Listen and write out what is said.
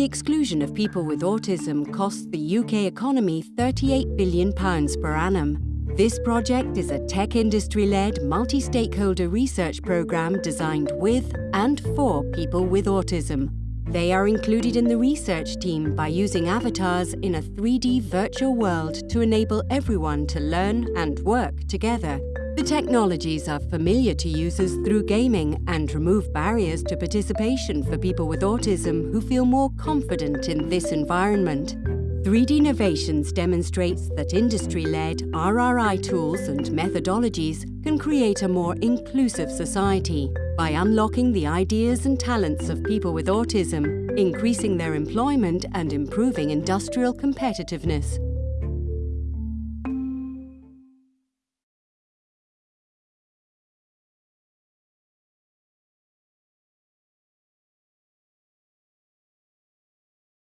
exclusion of people with autism costs the UK economy £38 billion per annum. This project is a tech industry-led, multi-stakeholder research programme designed with and for people with autism. They are included in the research team by using avatars in a 3D virtual world to enable everyone to learn and work together. The technologies are familiar to users through gaming and remove barriers to participation for people with autism who feel more confident in this environment. 3D Innovations demonstrates that industry-led RRI tools and methodologies can create a more inclusive society by unlocking the ideas and talents of people with autism, increasing their employment and improving industrial competitiveness.